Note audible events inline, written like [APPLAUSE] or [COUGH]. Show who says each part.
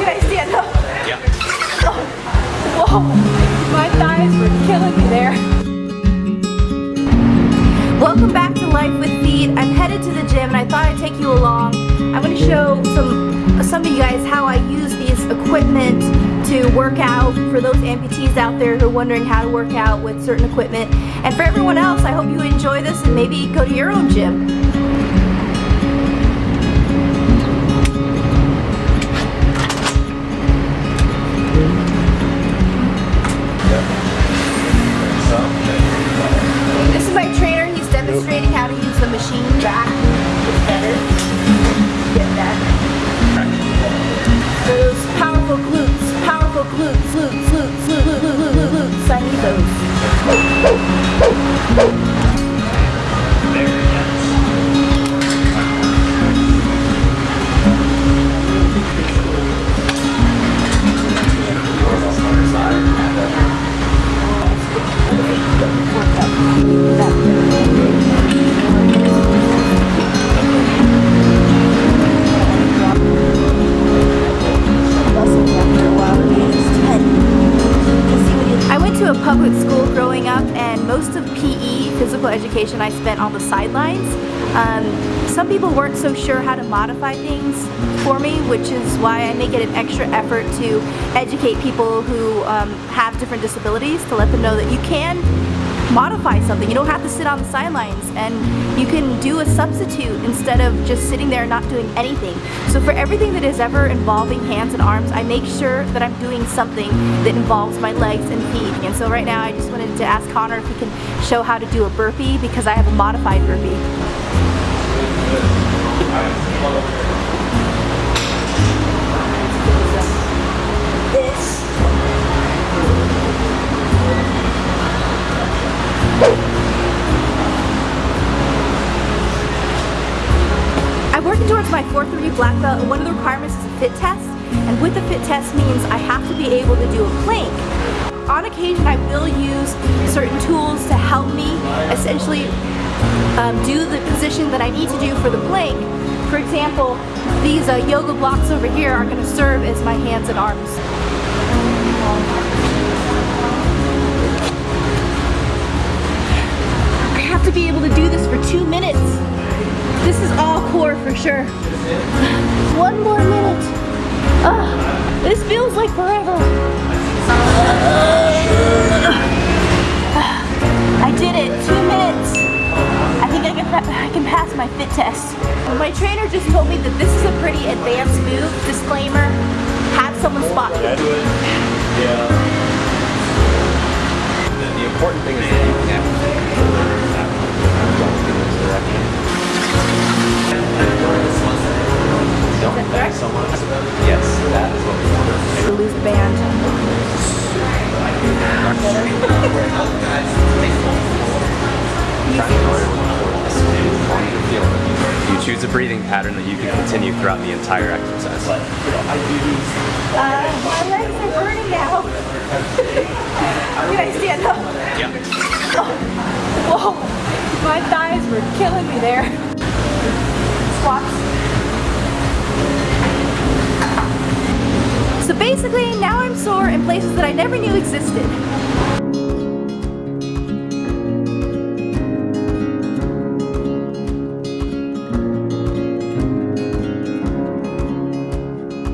Speaker 1: Can I stand up?
Speaker 2: Yeah. Oh.
Speaker 1: Whoa, my thighs were killing me there. Welcome back to Life with Feet. I'm headed to the gym and I thought I'd take you along. I'm going to show some, some of you guys how I use these equipment to work out for those amputees out there who are wondering how to work out with certain equipment. And for everyone else, I hope you enjoy this and maybe go to your own gym. The machine back. It's better. Get that. Those powerful glutes, powerful glutes, glutes, glutes, glutes, glutes, glutes, glutes. I need those. Of PE, physical education, I spent on the sidelines. Um, some people weren't so sure how to modify things for me, which is why I make it an extra effort to educate people who um, have different disabilities to let them know that you can modify something. You don't have to sit on the sidelines and you can do a substitute instead of just sitting there and not doing anything. So for everything that is ever involving hands and arms, I make sure that I'm doing something that involves my legs and feet. And so right now I just wanted to ask Connor if he can show how to do a burpee because I have a modified burpee. I'm working towards my 4-3 black belt and one of the requirements is a fit test and with the fit test means I have to be able to do a plank. On occasion I will use certain tools to help me essentially um, do the position that I need to do for the plank. For example, these uh, yoga blocks over here are going to serve as my hands and arms. Have to be able to do this for two minutes. This is all core for sure. [SIGHS] One more minute. Ugh, this feels like forever. [SIGHS] I did it, two minutes. I think I can, I can pass my fit test. My trainer just told me that this is a pretty advanced move. Disclaimer, have someone spot you. Yeah.
Speaker 2: The important thing is Yes, that is what we want.
Speaker 1: The loose band.
Speaker 2: You choose a breathing pattern that you can continue throughout the entire exercise.
Speaker 1: Uh, my legs are burning now. [LAUGHS] Can I stand up?
Speaker 2: Yeah.
Speaker 1: Whoa, my thighs were killing me there. Squats. So basically, now I'm sore in places that I never knew existed.